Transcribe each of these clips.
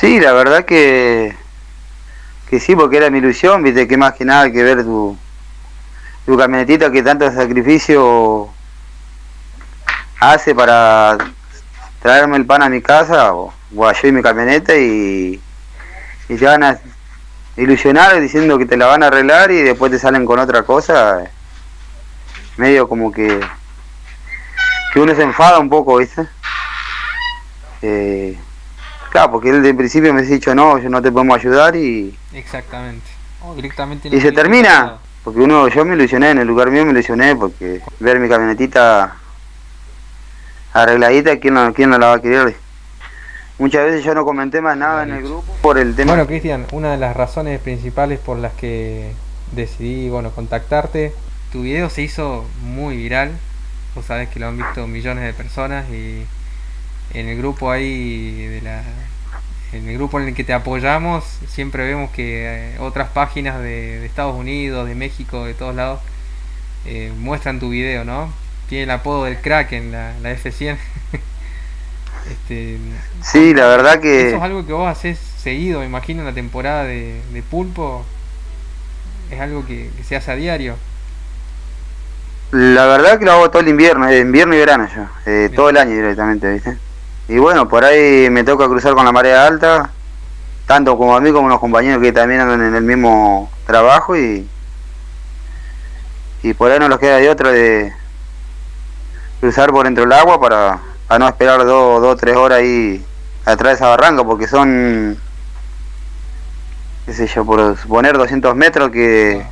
Sí, la verdad que, que sí, porque era mi ilusión, viste, que más que nada que ver tu, tu camionetita que tanto sacrificio hace para traerme el pan a mi casa, o, o yo y mi camioneta, y, y te van a ilusionar diciendo que te la van a arreglar y después te salen con otra cosa, medio como que, que uno se enfada un poco, ¿viste? Eh, claro, porque él de principio me ha dicho, no, yo no te podemos ayudar y... Exactamente. O directamente Y se termina, porque uno, yo me ilusioné, en el lugar mío me ilusioné, porque ver mi camionetita arregladita, ¿quién no, quién no la va a querer? Muchas veces yo no comenté más nada en el grupo por el tema. Bueno, Cristian, una de las razones principales por las que decidí, bueno, contactarte, tu video se hizo muy viral, vos sabés que lo han visto millones de personas y en el grupo ahí de la en el grupo en el que te apoyamos siempre vemos que eh, otras páginas de, de, Estados Unidos, de México, de todos lados eh, muestran tu video, ¿no? Tiene el apodo del crack en la, la F100. este, sí, la verdad que... Eso es algo que vos haces seguido, me imagino, en la temporada de, de Pulpo. Es algo que, que, se hace a diario. La verdad que lo hago todo el invierno, eh, invierno y verano yo, eh, todo el año directamente, ¿viste? Y bueno, por ahí me toca cruzar con la marea alta, tanto como a mí como a los compañeros que también andan en el mismo trabajo y, y por ahí no nos queda de otra de cruzar por dentro del agua para, para no esperar dos o tres horas ahí atrás de esa barranca porque son, qué sé yo, por suponer 200 metros que,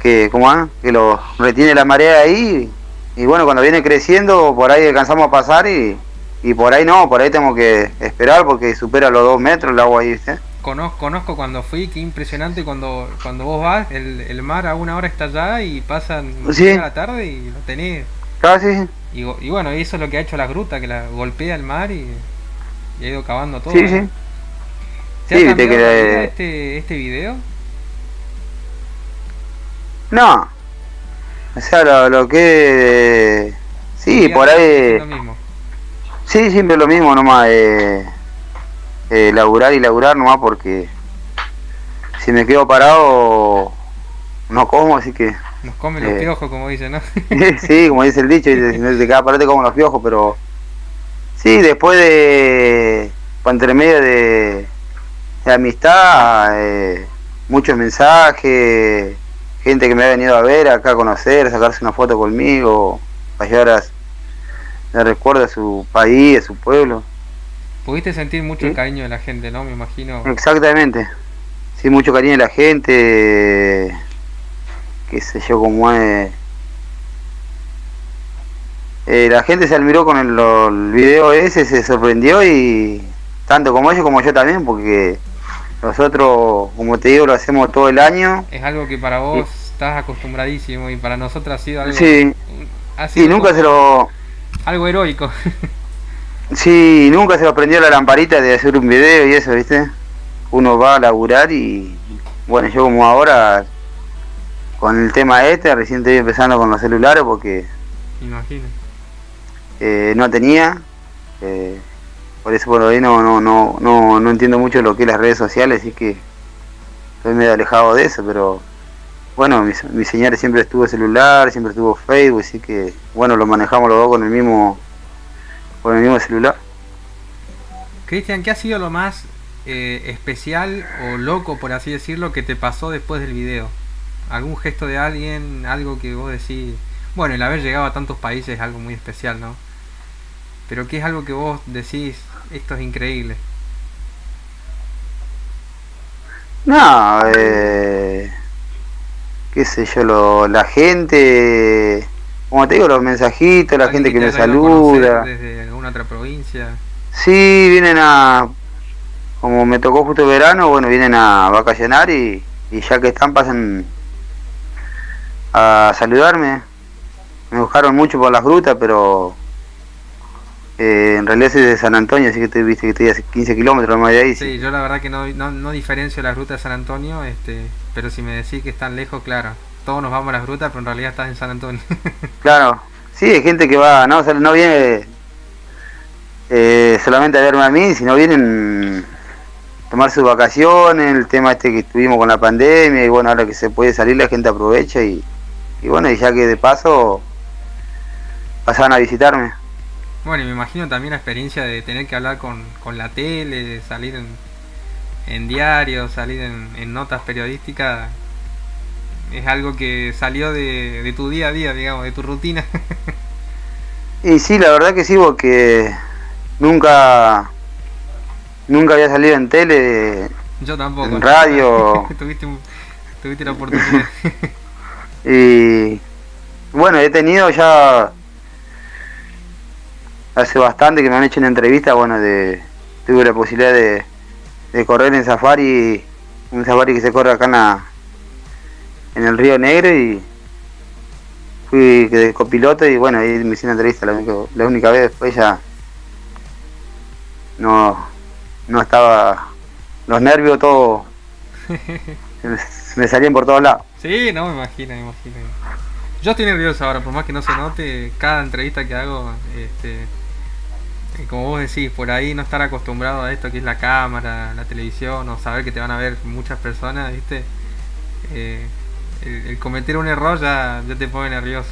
que, ¿cómo que lo retiene la marea ahí y bueno, cuando viene creciendo, por ahí alcanzamos a pasar y, y por ahí no, por ahí tengo que esperar porque supera los dos metros el agua ahí, ¿viste? Conozco, conozco cuando fui, qué impresionante cuando cuando vos vas, el, el mar a una hora está allá y pasan sí. a la tarde y lo tenés. Sí. Y, y, bueno, eso es lo que ha hecho la gruta, que la golpea el mar y, y ha ido cavando todo. Sí, sí. ¿Te sí, ha te que... este, este video? No, o sea, lo, lo que... Sí, por ahí... Lo mismo. Sí, siempre lo mismo nomás. Eh, eh, laburar y laburar nomás porque si me quedo parado no como, así que... Nos comen los eh, piojos, como dicen, ¿no? sí, como dice el dicho, si te queda parado te como los piojos, pero... Sí, después de... Entre medio de, de amistad, eh, muchos mensajes gente que me ha venido a ver acá a conocer, sacarse una foto conmigo, para llevar a, de recuerdo a su país, a su pueblo. Pudiste sentir mucho cariño de la gente, ¿no? Me imagino. Exactamente. Sí, mucho cariño de la gente, qué sé yo, como es... Eh, la gente se admiró con el, el, video ese, se sorprendió y tanto como ellos como yo también, porque nosotros, como te digo, lo hacemos todo el año. Es algo que para vos. Estás acostumbradísimo y para nosotros ha sido algo... Sí, ha sido y nunca se lo... Algo heroico. sí, nunca se lo prendió la lamparita de hacer un video y eso, ¿viste? Uno va a laburar y... Bueno, yo como ahora, con el tema este, recién estoy empezando con los celulares porque... Imagino. Eh, no tenía... Eh, por eso por ahí no, no, no, no, no entiendo mucho lo que es las redes sociales, así que estoy medio alejado de eso, pero bueno, mi, mi señora siempre estuvo celular, siempre estuvo Facebook, así que bueno, lo manejamos los dos con el mismo, con el mismo celular. Cristian, ¿qué ha sido lo más eh, especial o loco, por así decirlo, que te pasó después del video? ¿Algún gesto de alguien, algo que vos decís? Bueno, el haber llegado a tantos países es algo muy especial, ¿no? Pero ¿qué es algo que vos decís, esto es increíble? No, eh, qué sé yo, lo, la gente, como te digo, los mensajitos, la gente que, que me saluda. Desde alguna otra provincia. Sí, vienen a, como me tocó justo verano, bueno, vienen a vacacionar y, y ya que están pasan a saludarme. Me buscaron mucho por las grutas, pero eh, en realidad soy de San Antonio, así que estoy, viste, que estoy a 15 kilómetros más de ahí. Sí, yo la verdad que no, no, no, diferencio las rutas de San Antonio, este, pero si me decís que están lejos, claro, todos nos vamos a las grutas, pero en realidad estás en San Antonio. claro, sí, hay gente que va, no, o sea, no viene eh, solamente a verme a mí, si no vienen tomar sus vacaciones, el tema este que estuvimos con la pandemia, y bueno, ahora que se puede salir la gente aprovecha y, y bueno, y ya que de paso pasaban a visitarme. Bueno, y me imagino también la experiencia de tener que hablar con, con la tele, salir en, en diarios, salir en, en, notas periodísticas, es algo que salió de, de tu día a día, digamos, de tu rutina. y sí, la verdad que sí, porque nunca nunca había salido en tele, Yo tampoco. en radio. tuviste, tuviste la oportunidad. y bueno, he tenido ya hace bastante que me han hecho una entrevista, bueno, de tuve la posibilidad de, de correr en safari, un safari que se corre acá en, la, en el Río Negro y fui de copiloto y bueno, ahí me hice una entrevista la única, la única vez, después ya no, no estaba, los nervios todos me, me salían por todos lados. Sí, no, me imagino, me imagino. Yo estoy nervioso ahora, por más que no se note, cada entrevista que hago, este, como vos decís, por ahí no estar acostumbrado a esto que es la cámara, la televisión, o saber que te van a ver muchas personas, ¿viste? Eh, el, el, cometer un error ya, ya te pone nervioso.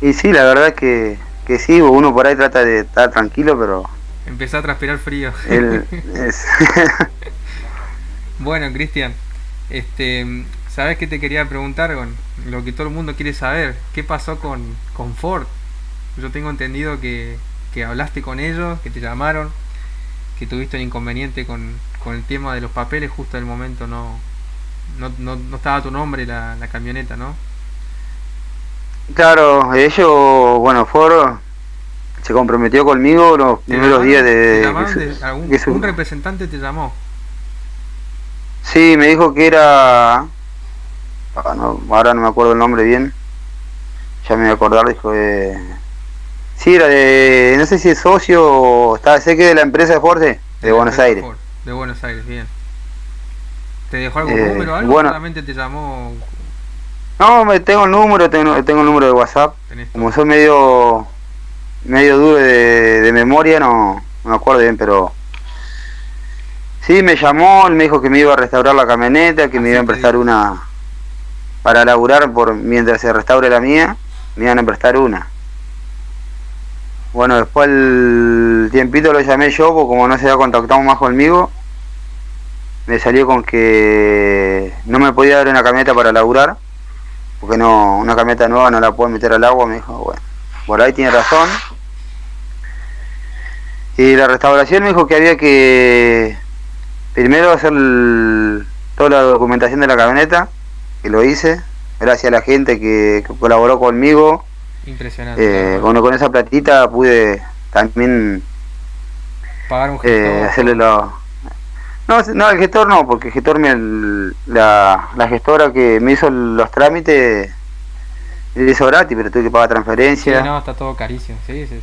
y sí, la verdad que, que sí, uno por ahí trata de estar tranquilo, pero... Empezó a transpirar frío. El, es... bueno, Cristian, este, ¿sabes qué te quería preguntar con lo que todo el mundo quiere saber? ¿Qué pasó con, con Ford? Yo tengo entendido que, que hablaste con ellos, que te llamaron, que tuviste un inconveniente con, con el tema de los papeles, justo en el momento no, no, no, no estaba tu nombre la, la, camioneta, ¿no? Claro, ellos, bueno, Ford se comprometió conmigo los primeros días de... ¿te de, de algún, su... ¿Un representante te llamó? Sí, me dijo que era... Ah, no, ahora no me acuerdo el nombre bien. Ya me voy a acordar, dijo de... Sí, era de... No sé si es socio o... Está, sé que de la empresa de Ford de, de Buenos Aires. Ford, de Buenos Aires, bien. ¿Te dejó algún eh, número o algo? Bueno, solamente te llamó? No, me tengo el número, tengo, tengo el número de WhatsApp. Como soy medio medio duro de, de memoria, no, no, me acuerdo bien, pero sí me llamó, él me dijo que me iba a restaurar la camioneta, que Así me iban a prestar una para laburar por mientras se restaure la mía, me iban a prestar una. Bueno, después el tiempito lo llamé yo, porque como no se había contactado más conmigo, me salió con que no me podía dar una camioneta para laburar, porque no una camioneta nueva no la puedo meter al agua, me dijo, bueno, por ahí tiene razón. Y la restauración me dijo que había que primero hacer toda la documentación de la camioneta, que lo hice, gracias a la gente que colaboró conmigo. Impresionante. Eh. Bueno, con esa platita pude también pagar un gestor. Eh, hacerle. No, no, el gestor no, porque el gestor, me, la, la gestora que me hizo los trámites, hizo gratis, pero tuve que pagar transferencia. Sí, no, está todo carísimo, sí, sí.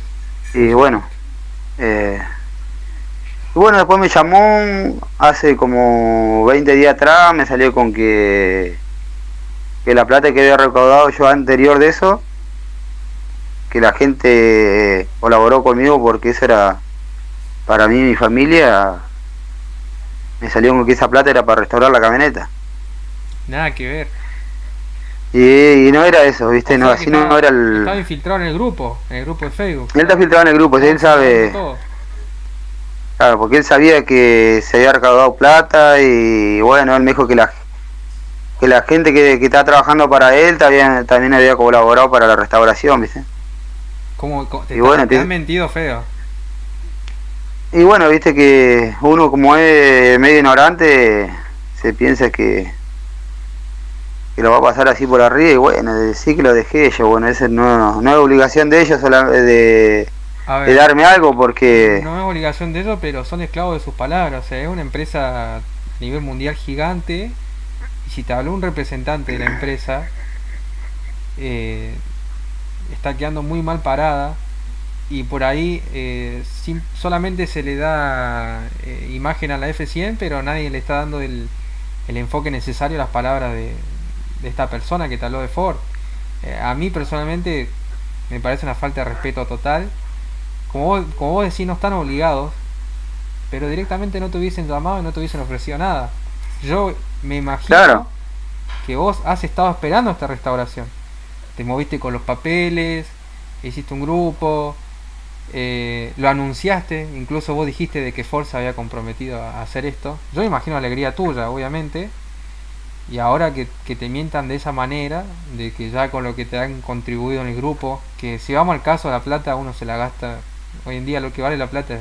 Y bueno, eh, y bueno, después me llamó hace como 20 días atrás, me salió con que, que la plata que había recaudado yo anterior de eso, que la gente colaboró conmigo porque eso era para mí y mi familia, me salió con que esa plata era para restaurar la camioneta. Nada que ver. Y, y no era eso, ¿viste? O no, así estaba, no era el... Estaba infiltrado en el grupo, en el grupo de Facebook. Él está filtrado en el grupo, él sabe... Claro, porque él sabía que se había recaudado plata y bueno, él me dijo que la que la gente que, que está trabajando para él también, también había colaborado para la restauración, ¿viste? ¿Cómo, cómo te, y bueno, te, te han mentido feo? Y bueno, viste que uno como es medio ignorante se piensa que que lo va a pasar así por arriba y bueno, sí que lo dejé yo, bueno, esa no, no es obligación de ellos de, de, darme algo porque... No es obligación de ellos, pero son esclavos de sus palabras, o sea, es una empresa a nivel mundial gigante y si te habló un representante de la empresa, eh, está quedando muy mal parada y por ahí eh, sin, solamente se le da eh, imagen a la F100, pero nadie le está dando el, el enfoque necesario a las palabras de, de esta persona que te habló de Ford. Eh, a mí personalmente me parece una falta de respeto total como vos, como vos decís, no están obligados, pero directamente no te hubiesen llamado y no te hubiesen ofrecido nada. Yo me imagino que vos has estado esperando esta restauración. Te moviste con los papeles, hiciste un grupo, eh, lo anunciaste, incluso vos dijiste de que Forza había comprometido a hacer esto. Yo imagino alegría tuya, obviamente. Y ahora que, que, te mientan de esa manera, de que ya con lo que te han contribuido en el grupo, que si vamos al caso de la plata, uno se la gasta. Hoy en día lo que vale la plata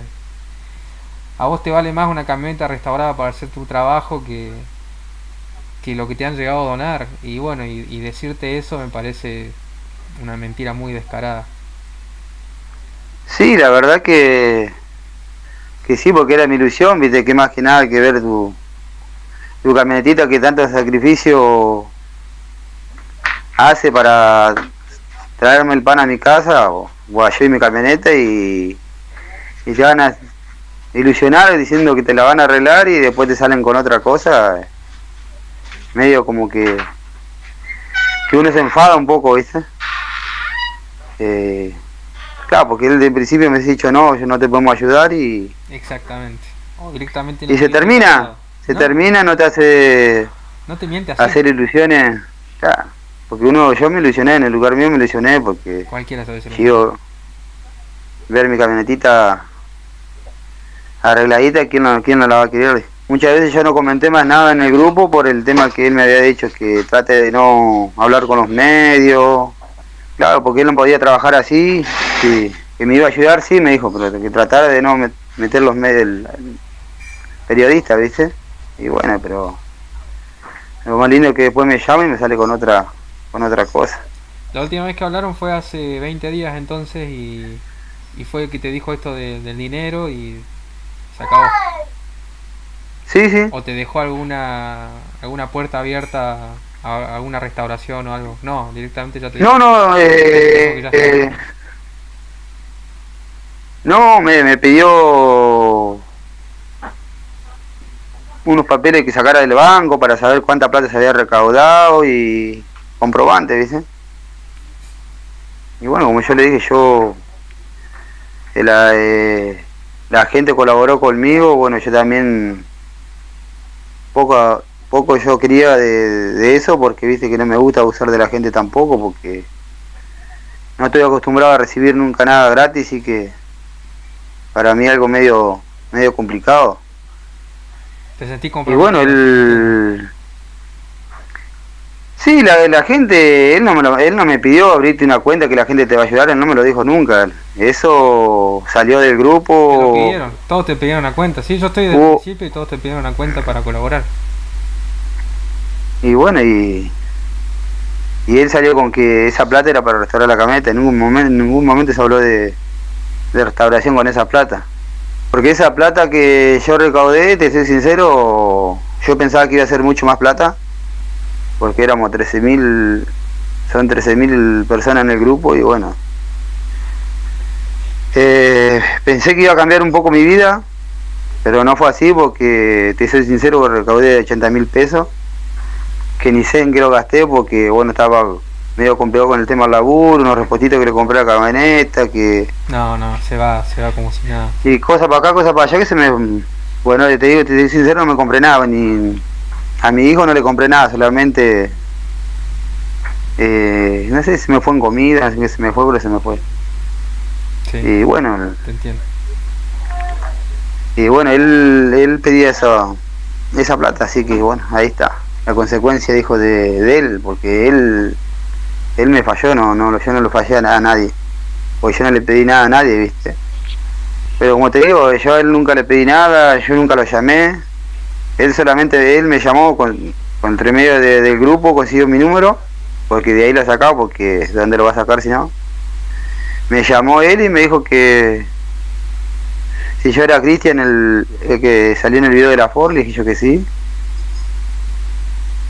a vos te vale más una camioneta restaurada para hacer tu trabajo que, que lo que te han llegado a donar. Y bueno, y, decirte eso me parece una mentira muy descarada. Sí, la verdad que, que sí, porque era mi ilusión, viste, que más que nada que ver tu, tu camionetita que tanto sacrificio hace para traerme el pan a mi casa, o, o yo y mi camioneta, y, y te van a ilusionar diciendo que te la van a arreglar y después te salen con otra cosa, medio como que, que uno se enfada un poco, ¿viste? Eh, Claro, porque él de principio me ha dicho, no, yo no te podemos ayudar y... Exactamente. Oh, directamente y se termina, se ¿no? termina, no te hace... No te miente así. Hacer ilusiones. Claro, porque uno, yo me ilusioné, en el lugar mío me ilusioné porque... Cualquiera sabe ser Yo, ver mi camionetita arregladita, ¿quién no, ¿quién no la va a querer? Muchas veces yo no comenté más nada en el grupo por el tema que él me había dicho, que trate de no hablar con los medios, Claro, porque él no podía trabajar así, sí, que me iba a ayudar, sí, me dijo, pero que tratara de no meter los medios, el, el periodista, ¿viste? Y bueno, pero lo más lindo es que después me llama y me sale con otra con otra cosa. La última vez que hablaron fue hace 20 días entonces y, fue que te dijo esto de, del dinero y se acabó. Sí, sí. ¿O te dejó alguna alguna puerta abierta a alguna restauración o algo. No, directamente ya te No, no, eh, eh, no, me, me pidió unos papeles que sacara del banco para saber cuánta plata se había recaudado y comprobante, ¿viste? Y bueno, como yo le dije, yo la, eh, la gente colaboró conmigo, bueno, yo también poco poco yo quería de, de, eso porque viste que no me gusta abusar de la gente tampoco porque no estoy acostumbrado a recibir nunca nada gratis y que para mí algo medio medio complicado. Te sentí y bueno el sí la la gente él no me lo, él no me pidió abrirte una cuenta que la gente te va a ayudar él no me lo dijo nunca eso salió del grupo te lo pidieron todos te pidieron una cuenta sí yo estoy del uh, principio y todos te pidieron una cuenta para colaborar y bueno, y, y él salió con que esa plata era para restaurar la camioneta. En ningún momento, en ningún momento se habló de, de restauración con esa plata. Porque esa plata que yo recaudé, te soy sincero, yo pensaba que iba a ser mucho más plata. Porque éramos 13.000, son 13.000 personas en el grupo y bueno. Eh, pensé que iba a cambiar un poco mi vida, pero no fue así porque, te soy sincero, recaudé 80 mil pesos que ni sé en qué lo gasté porque bueno estaba medio complicado con el tema del laburo, unos repostitos que le compré a la camioneta, que... No, no, se va, se va como si nada. Y cosas para acá, cosas para allá que se me... Bueno, te digo, te digo sincero, no me compré nada, ni... A mi hijo no le compré nada, solamente... Eh, no sé si me fue en comida, que se me fue, pero se me fue. Sí, y bueno... Te entiendo. Y bueno, él, él pedía esa, esa plata, así que bueno, ahí está. La consecuencia dijo de, de, él porque él él me falló no no yo no lo fallé a, a nadie. Porque yo no le pedí nada a nadie viste pero como te digo yo a él nunca le pedí nada yo nunca lo llamé él solamente él me llamó con, con entre medio de, del grupo consiguió mi número porque de ahí lo sacado porque de dónde lo va a sacar si no me llamó él y me dijo que si yo era Cristian el, que salió en el video de la Ford le dije yo que sí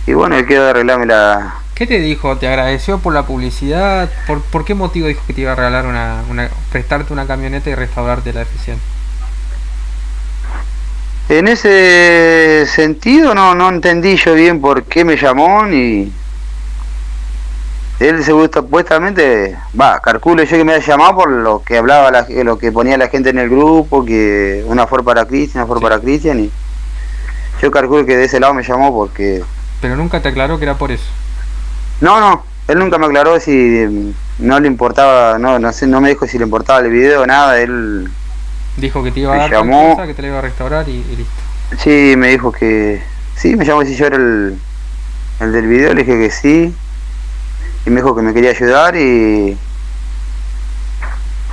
y bueno, él quedó de arreglarme la... ¿Qué te dijo? ¿Te agradeció por la publicidad? ¿Por, por qué motivo dijo que te iba a regalar una, una prestarte una camioneta y restaurarte la eficiencia? En ese sentido no, no entendí yo bien por qué me llamó ni... Él se gusta, supuestamente, va, calculo yo que me ha llamado por lo que hablaba, la, lo que ponía la gente en el grupo, que una fue para Cristian, una fue para Cristian, y yo calculo que de ese lado me llamó porque... Pero nunca te aclaró que era por eso. No, no, él nunca me aclaró si mm, no le importaba, no, no sé, no me dijo si le importaba el video o nada, él... Dijo que te iba a dar llamó, cosa, que te la iba a restaurar y, listo. Sí, me dijo que... Sí, me llamó si yo era el, el del video, le dije que sí y me dijo que me quería ayudar y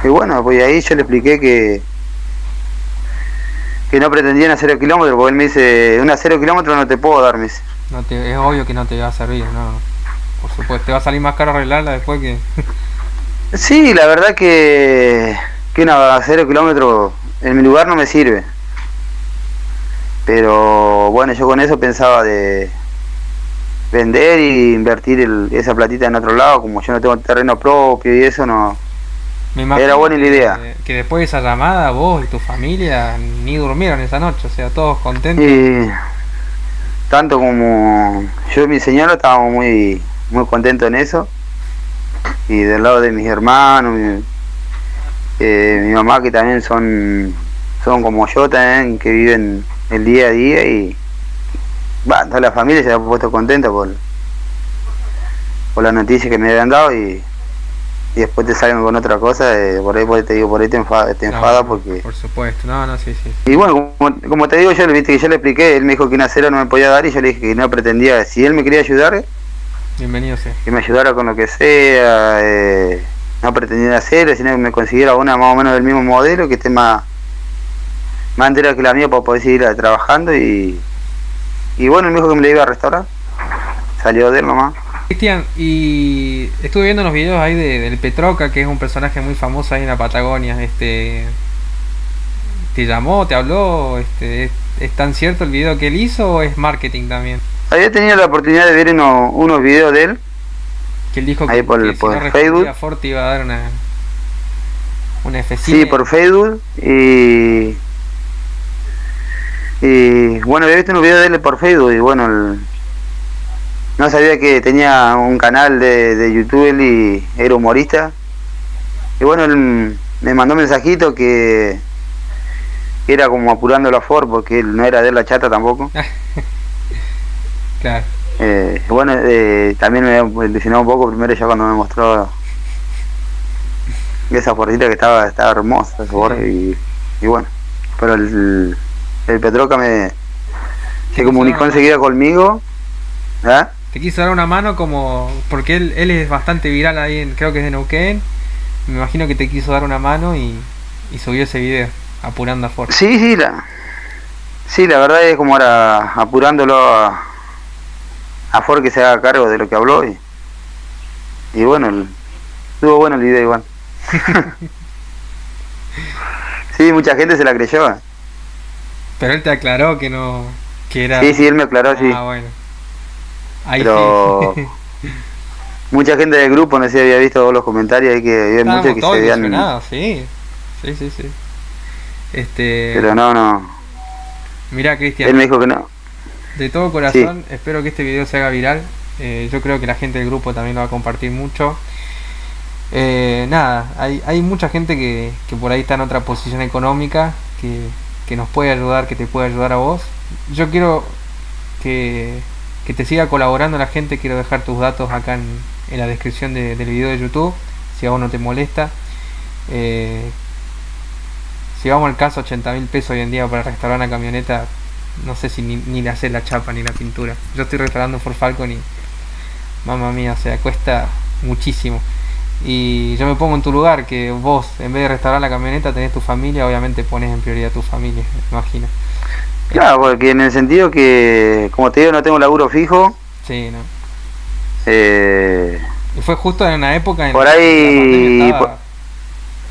y bueno, pues ahí yo le expliqué que que no pretendían hacer el kilómetro, porque él me dice, una cero kilómetros no te puedo dar, me dice. No te, es obvio que no te va a servir, no. Por supuesto, te va a salir más caro arreglarla después que... sí, la verdad que, que una cero kilómetros en mi lugar no me sirve. Pero bueno, yo con eso pensaba de, vender y invertir esa platita en otro lado, como yo no tengo terreno propio y eso no... Era buena la idea. Que, después de esa llamada vos y tu familia ni durmieron esa noche, o sea, todos contentos. Y tanto como yo y mi señora estábamos muy, muy contentos en eso. Y del lado de mis hermanos, mi, eh, mi mamá que también son, son como yo también, que viven el día a día y bueno, toda la familia se ha puesto contenta por, por la noticia que me habían dado y, y después te salen con otra cosa, eh, por ahí te digo, por ahí te enfada, te enfada porque... Por supuesto, no, no, sí, sí. Y bueno, como, te digo, yo, viste que yo le expliqué, él me dijo que una cero no me podía dar y yo le dije que no pretendía, si él me quería ayudar, bienvenido sea. Que me ayudara con lo que sea, eh, no pretendía hacer, sino que me consiguiera una más o menos del mismo modelo, que esté más, más entera que la mía para poder seguir trabajando y y bueno, me dijo que me le iba a restaurar. Salió de él nomás. Cristian, y estuve viendo unos videos ahí de, del Petroca, que es un personaje muy famoso ahí en la Patagonia. Este, ¿Te llamó, te habló? Este, ¿Es tan cierto el video que él hizo o es marketing también? Había tenido la oportunidad de ver unos videos de él. Que él dijo que, por, si Facebook. Forte iba a dar una, una Sí, por Facebook. Y y bueno, había visto un video de él por Facebook y bueno, no sabía que tenía un canal de, de YouTube y era humorista. Y bueno, él me mandó un mensajito que era como apurando la Ford porque él no era de la chata tampoco. claro. Eh, bueno, eh, también me ilusionó un poco primero ya cuando me mostró esa Fordita que estaba, estaba hermosa y, y bueno, pero el el Petroca me se comunicó enseguida conmigo. ¿Ah? Te quiso dar una mano como porque él, él es bastante viral ahí, en, creo que es de Neuquén. Me imagino que te quiso dar una mano y, y subió ese video apurando a Ford. Sí, sí, la, sí, la verdad es como ahora apurándolo a, a Ford que se haga cargo de lo que habló y, y bueno, estuvo bueno el video igual. sí, mucha gente se la creyó. Pero él te aclaró que no. que era. Sí, sí, él me aclaró, sí. Ah, bueno. Ahí Pero. mucha gente del grupo, no sé si había visto los comentarios ahí que había muchos que se veían. Sí, sí, sí, sí. Este. Pero no, no. Mira, Cristian. Él me dijo que no. De todo corazón, espero que este video se haga viral. Eh, yo creo que la gente del grupo también lo va a compartir mucho. Eh, nada, hay, hay mucha gente que, que por ahí está en otra posición económica, que, que nos puede ayudar, que te puede ayudar a vos. Yo quiero que, que te siga colaborando la gente, quiero dejar tus datos acá en, en la descripción del video de YouTube, si a vos no te molesta. Eh, si vamos al caso 80 mil pesos hoy en día para restaurar una camioneta, no sé si ni, ni le hacer la chapa ni la pintura. Yo estoy restaurando Ford Falcon y mamá mía, o sea, cuesta muchísimo. Y yo me pongo en tu lugar, que vos, en vez de restaurar la camioneta, tenés tu familia, obviamente pones en prioridad tu familia, me imagino. Claro, porque en el sentido que, como te digo, no tengo laburo fijo. Sí, ¿no? Eh, y fue justo en una época en por ahí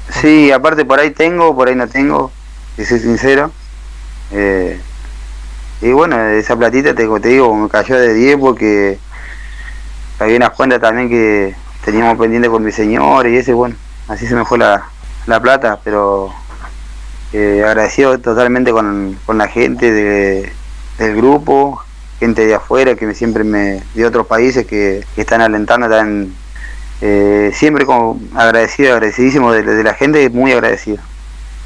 sí aparte por ahí tengo por ahí no tengo y soy sincero eh, y bueno esa platita te, te digo me cayó de 10 porque había unas cuentas también que teníamos pendiente con mi señor y ese, bueno, así se me fue la, la plata, pero eh, agradecido totalmente con, con la gente de, del grupo, gente de afuera que siempre me, de otros países que, están alentando, están eh, siempre como agradecido, agradecidísimo de, la gente, muy agradecido.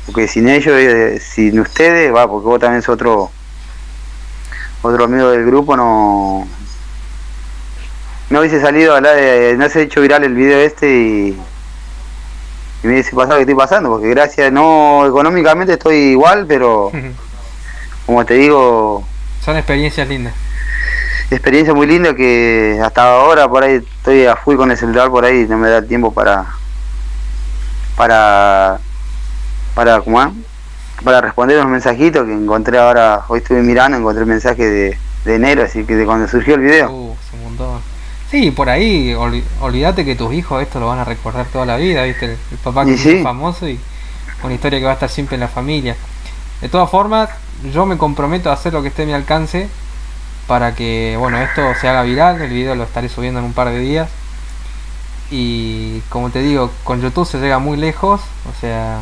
Porque sin ellos, eh, sin ustedes, va, porque vos también sos otro, otro amigo del grupo, no, no hubiese salido a hablar de, no se ha hecho viral el video este y, y me hubiese pasado que estoy pasando, porque gracias, no económicamente estoy igual, pero como te digo... Son experiencias lindas. Experiencia muy linda que hasta ahora por ahí estoy a full con el celular por ahí, no me da tiempo para... para... para, ¿cómo para responder unos mensajitos que encontré ahora, hoy estuve mirando, encontré el mensaje de, de enero, así que de cuando surgió el video. Uh, Sí, por ahí, olvídate que tus hijos esto lo van a recordar toda la vida, ¿viste? El, papá que es famoso y una historia que va a estar siempre en la familia. De todas formas, yo me comprometo a hacer lo que esté a mi alcance para que, bueno, esto se haga viral. El video lo estaré subiendo en un par de días. Y como te digo, con YouTube se llega muy lejos, o sea,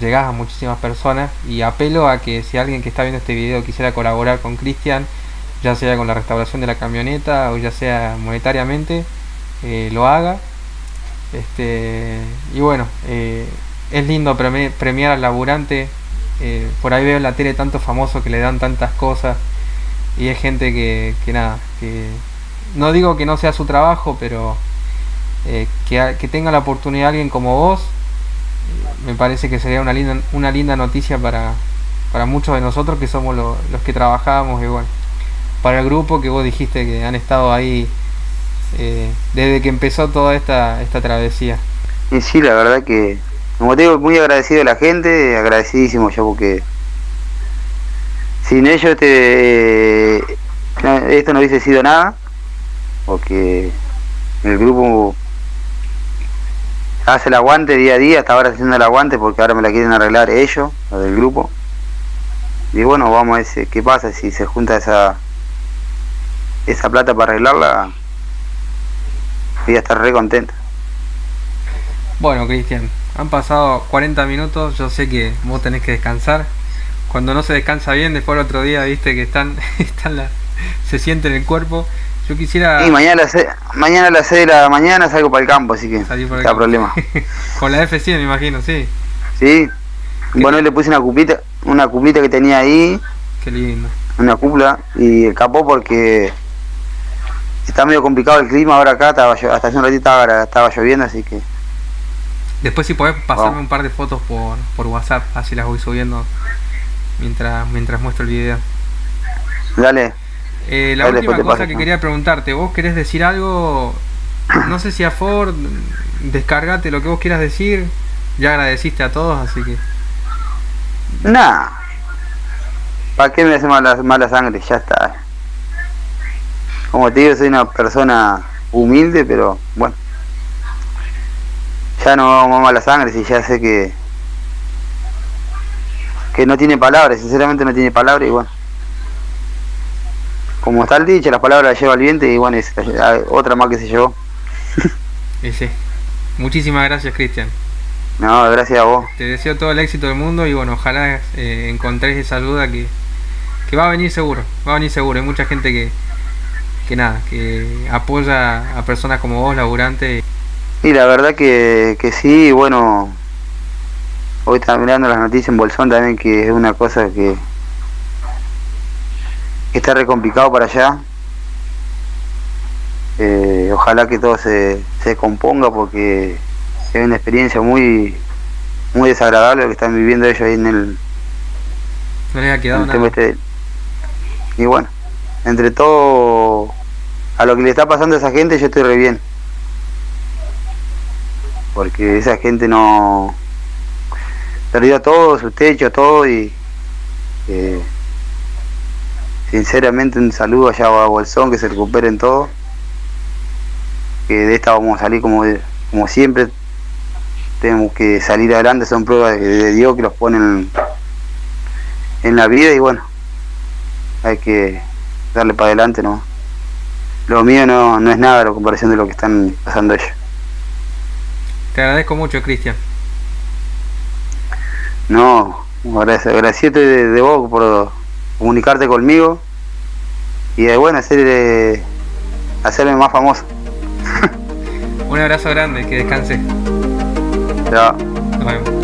llegas a muchísimas personas. Y apelo a que si alguien que está viendo este video quisiera colaborar con Cristian, ya sea con la restauración de la camioneta o ya sea monetariamente, eh, lo haga. Este, y bueno, eh, es lindo premiar al laburante. Eh, por ahí veo en la tele tanto famoso que le dan tantas cosas y es gente que, que nada, que no digo que no sea su trabajo, pero que, que, tenga la oportunidad alguien como vos, me parece que sería una linda, una linda noticia para, para muchos de nosotros que somos los que trabajamos igual para el grupo que vos dijiste que han estado ahí eh, desde que empezó toda esta, esta travesía. Y sí, la verdad que, como te digo, muy agradecido a la gente, agradecidísimo yo porque sin ellos este, esto no hubiese sido nada, porque el grupo hace el aguante día a día, hasta ahora haciendo el aguante porque ahora me la quieren arreglar ellos, lo del grupo. Y bueno, vamos a ver qué pasa si se junta esa esa plata para arreglarla, voy a estar re contento. Bueno, Cristian, han pasado 40 minutos, yo sé que vos tenés que descansar. Cuando no se descansa bien, después el otro día, viste que están, están la, se siente en el cuerpo. Yo quisiera. Y mañana a, las mañana a las 6 de la mañana salgo para el campo, así que no hay problema. Con la FC me imagino, sí. Sí. Bueno, le puse una cupita, una cupita que tenía ahí. Qué lindo. Una cupla y escapó porque está medio complicado el clima ahora acá, estaba, hasta hace un ratito estaba, lloviendo, así que... Después si podés pasarme un par de fotos por, por WhatsApp, así las voy subiendo mientras, mientras muestro el video. Dale. Eh, la última cosa que quería preguntarte, ¿vos querés decir algo? No sé si a Ford, descargate lo que vos quieras decir, ya agradeciste a todos, así que... Nah, ¿para qué me hace mala, mala sangre? Ya está. Como te digo, soy una persona humilde, pero bueno. Ya no vamos a la sangre, si ya sé que que no tiene palabras, sinceramente no tiene palabras y bueno. Como está el dicho, las palabras las lleva el viento y bueno, es otra más que se llevó. sí. Muchísimas gracias, Cristian. No, gracias a vos. Te deseo todo el éxito del mundo y bueno, ojalá eh, encontréis esa ayuda que, que va a venir seguro. Va a venir seguro. Hay mucha gente que, que nada, que apoya a personas como vos, laburante. Y la verdad que, que sí, bueno, hoy estaba mirando las noticias en Bolsón también, que es una cosa que, está re complicado para allá. Eh, ojalá que todo se, se componga porque es una experiencia muy muy desagradable lo que están viviendo ellos ahí en el no les ha quedado nada. Este y bueno entre todo a lo que le está pasando a esa gente yo estoy re bien porque esa gente no perdió todo su techo todo y eh, sinceramente un saludo allá a Bolsón que se recuperen todo que de esta vamos a salir como como siempre tenemos que salir adelante son pruebas de, Dios que los ponen en la vida y bueno hay que darle para adelante, ¿no? Lo mío no, no es nada la comparación de lo que están pasando ellos. Te agradezco mucho, Cristian. No, gracias, gracias de, vos por comunicarte conmigo y de bueno hacer, hacerme más famoso. Un abrazo grande, que descanse. Chao. Nos vemos.